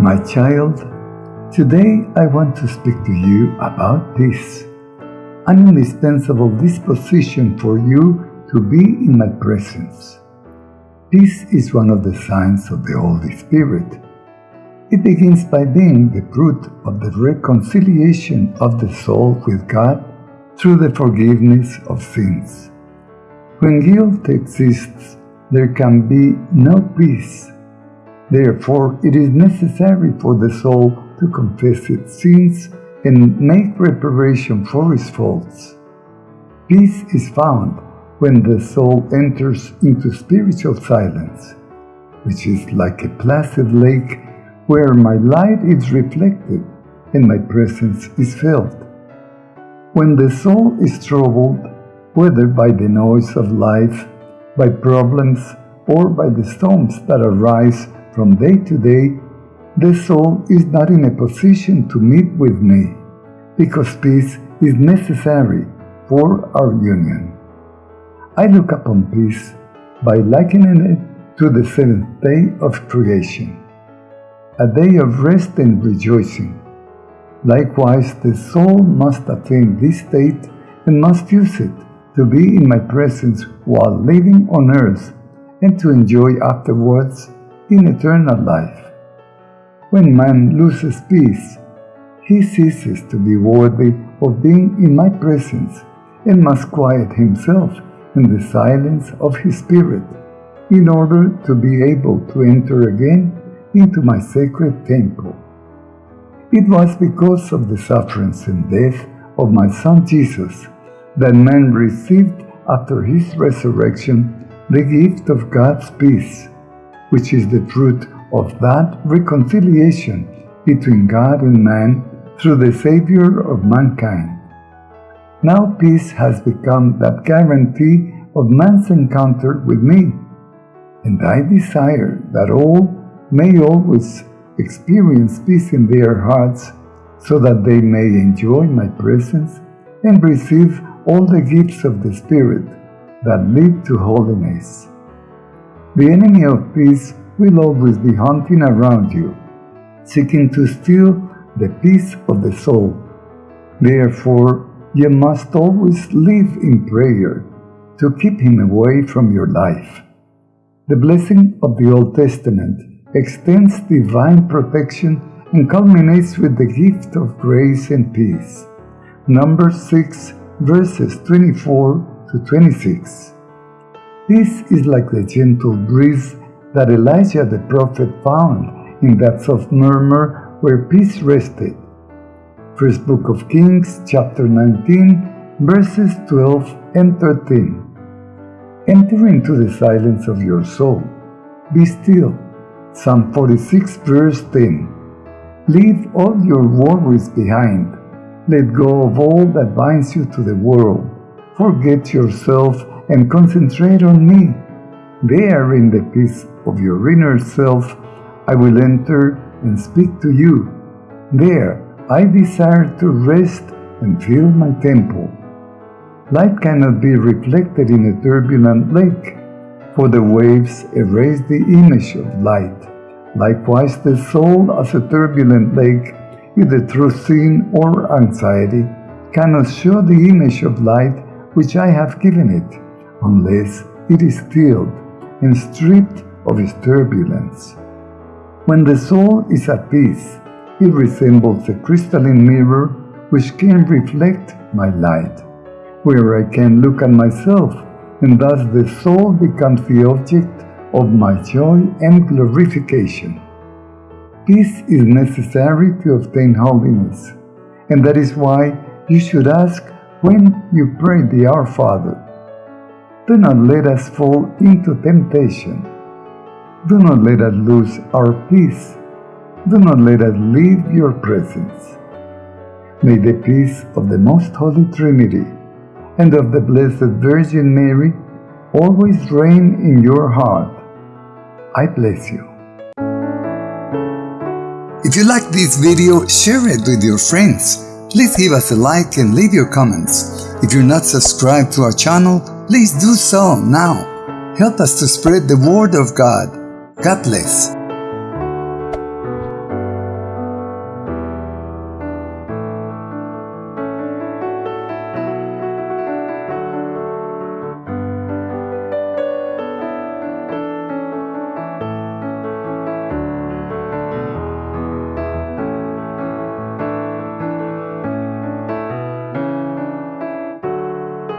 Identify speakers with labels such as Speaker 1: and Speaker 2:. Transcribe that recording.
Speaker 1: My child, today I want to speak to you about peace, an indispensable disposition for you to be in my presence. Peace is one of the signs of the Holy Spirit. It begins by being the fruit of the reconciliation of the soul with God through the forgiveness of sins. When guilt exists, there can be no peace Therefore, it is necessary for the soul to confess its sins and make reparation for its faults. Peace is found when the soul enters into spiritual silence, which is like a placid lake where my light is reflected and my presence is felt. When the soul is troubled, whether by the noise of life, by problems, or by the storms that arise from day to day, the soul is not in a position to meet with me, because peace is necessary for our union. I look upon peace by likening it to the seventh day of creation, a day of rest and rejoicing. Likewise, the soul must attain this state and must use it to be in my presence while living on earth and to enjoy afterwards in eternal life. When man loses peace, he ceases to be worthy of being in my presence and must quiet himself in the silence of his spirit in order to be able to enter again into my sacred temple. It was because of the sufferings and death of my Son Jesus that man received after his resurrection the gift of God's peace which is the fruit of that reconciliation between God and man through the Savior of mankind. Now peace has become that guarantee of man's encounter with me, and I desire that all may always experience peace in their hearts so that they may enjoy my presence and receive all the gifts of the Spirit that lead to holiness. The enemy of peace will always be hunting around you, seeking to steal the peace of the soul. Therefore, you must always live in prayer to keep him away from your life. The blessing of the Old Testament extends divine protection and culminates with the gift of grace and peace. Numbers 6, verses 24 to 26. This is like the gentle breeze that Elijah the prophet found in that soft murmur where peace rested. First Book of Kings, chapter 19, verses 12 and 13. Enter into the silence of your soul. Be still. Psalm 46, verse 10. Leave all your worries behind. Let go of all that binds you to the world. Forget yourself and concentrate on me. There, in the peace of your inner self, I will enter and speak to you. There, I desire to rest and fill my temple. Light cannot be reflected in a turbulent lake, for the waves erase the image of light. Likewise, the soul, as a turbulent lake, either through sin or anxiety, cannot show the image of light which I have given it unless it is stilled and stripped of its turbulence. When the soul is at peace, it resembles a crystalline mirror which can reflect my light, where I can look at myself, and thus the soul becomes the object of my joy and glorification. Peace is necessary to obtain holiness, and that is why you should ask when you pray the Our Father, do not let us fall into temptation. Do not let us lose our peace. Do not let us leave your presence. May the peace of the Most Holy Trinity and of the Blessed Virgin Mary always reign in your heart. I bless you.
Speaker 2: If you like this video, share it with your friends. Please give us a like and leave your comments. If you're not subscribed to our channel, please do so now. Help us to spread the word of God. God bless.